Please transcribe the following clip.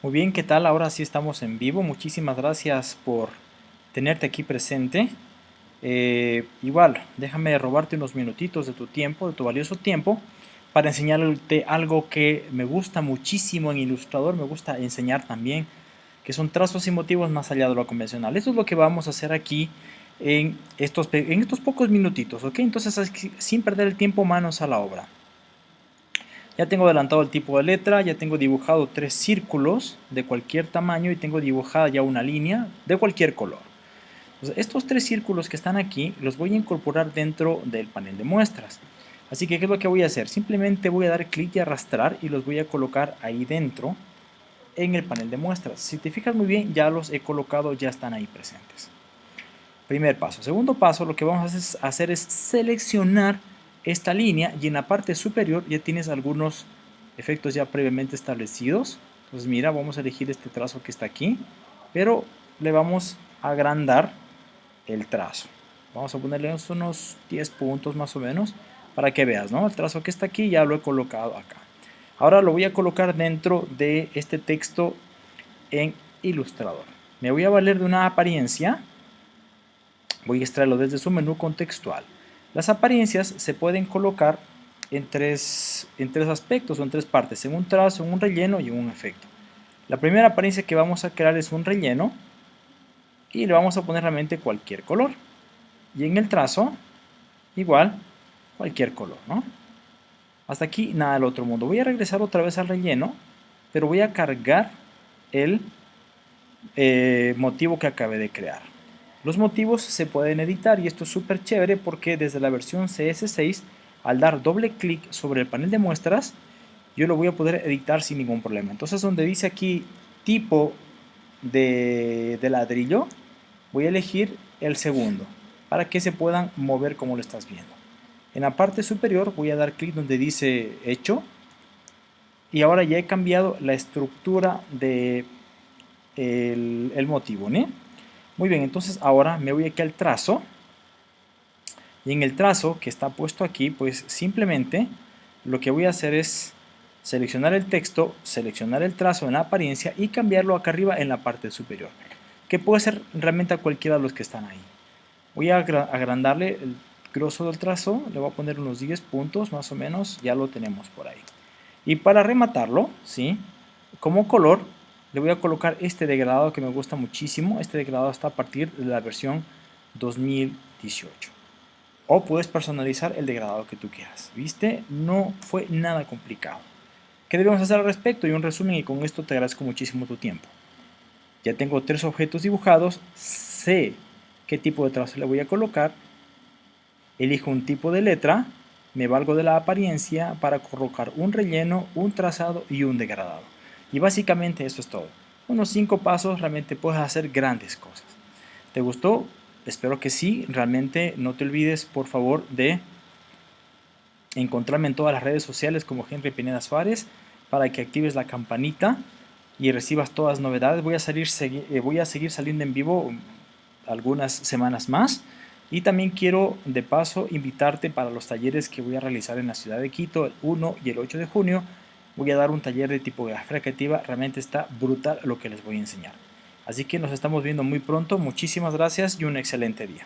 Muy bien, ¿qué tal? Ahora sí estamos en vivo. Muchísimas gracias por tenerte aquí presente. Eh, igual, déjame robarte unos minutitos de tu tiempo, de tu valioso tiempo, para enseñarte algo que me gusta muchísimo en Ilustrador, me gusta enseñar también, que son trazos y motivos más allá de lo convencional. Eso es lo que vamos a hacer aquí en estos, en estos pocos minutitos, ¿ok? Entonces, sin perder el tiempo, manos a la obra. Ya tengo adelantado el tipo de letra, ya tengo dibujado tres círculos de cualquier tamaño y tengo dibujada ya una línea de cualquier color. estos tres círculos que están aquí los voy a incorporar dentro del panel de muestras. Así que, ¿qué es lo que voy a hacer? Simplemente voy a dar clic y arrastrar y los voy a colocar ahí dentro en el panel de muestras. Si te fijas muy bien, ya los he colocado, ya están ahí presentes. Primer paso. Segundo paso, lo que vamos a hacer es seleccionar esta línea y en la parte superior ya tienes algunos efectos ya previamente establecidos. Entonces mira, vamos a elegir este trazo que está aquí, pero le vamos a agrandar el trazo. Vamos a ponerle unos 10 puntos más o menos para que veas, ¿no? El trazo que está aquí ya lo he colocado acá. Ahora lo voy a colocar dentro de este texto en Illustrator. Me voy a valer de una apariencia. Voy a extraerlo desde su menú contextual. Las apariencias se pueden colocar en tres, en tres aspectos o en tres partes, en un trazo, en un relleno y en un efecto. La primera apariencia que vamos a crear es un relleno y le vamos a poner realmente cualquier color. Y en el trazo, igual, cualquier color, ¿no? Hasta aquí nada del otro mundo. Voy a regresar otra vez al relleno, pero voy a cargar el eh, motivo que acabé de crear. Los motivos se pueden editar y esto es súper chévere porque desde la versión CS6 al dar doble clic sobre el panel de muestras yo lo voy a poder editar sin ningún problema. Entonces donde dice aquí tipo de, ladrillo voy a elegir el segundo para que se puedan mover como lo estás viendo. En la parte superior voy a dar clic donde dice hecho y ahora ya he cambiado la estructura de el, motivo. ¿no? Muy bien, entonces ahora me voy aquí al trazo. Y en el trazo que está puesto aquí, pues simplemente lo que voy a hacer es seleccionar el texto, seleccionar el trazo en la apariencia y cambiarlo acá arriba en la parte superior. Que puede ser realmente a cualquiera de los que están ahí. Voy a agrandarle el grosor del trazo, le voy a poner unos 10 puntos más o menos, ya lo tenemos por ahí. Y para rematarlo, ¿sí? como color, le voy a colocar este degradado que me gusta muchísimo. Este degradado está a partir de la versión 2018. O puedes personalizar el degradado que tú quieras. ¿Viste? No fue nada complicado. ¿Qué debemos hacer al respecto? Y un resumen y con esto te agradezco muchísimo tu tiempo. Ya tengo tres objetos dibujados. Sé qué tipo de trazo le voy a colocar. Elijo un tipo de letra. Me valgo de la apariencia para colocar un relleno, un trazado y un degradado. Y básicamente eso es todo. Unos 5 pasos realmente puedes hacer grandes cosas. ¿Te gustó? Espero que sí. Realmente no te olvides por favor de encontrarme en todas las redes sociales como Henry Pineda Suárez para que actives la campanita y recibas todas las novedades. Voy a, salir, eh, voy a seguir saliendo en vivo algunas semanas más. Y también quiero de paso invitarte para los talleres que voy a realizar en la ciudad de Quito el 1 y el 8 de junio voy a dar un taller de tipografía creativa, realmente está brutal lo que les voy a enseñar. Así que nos estamos viendo muy pronto, muchísimas gracias y un excelente día.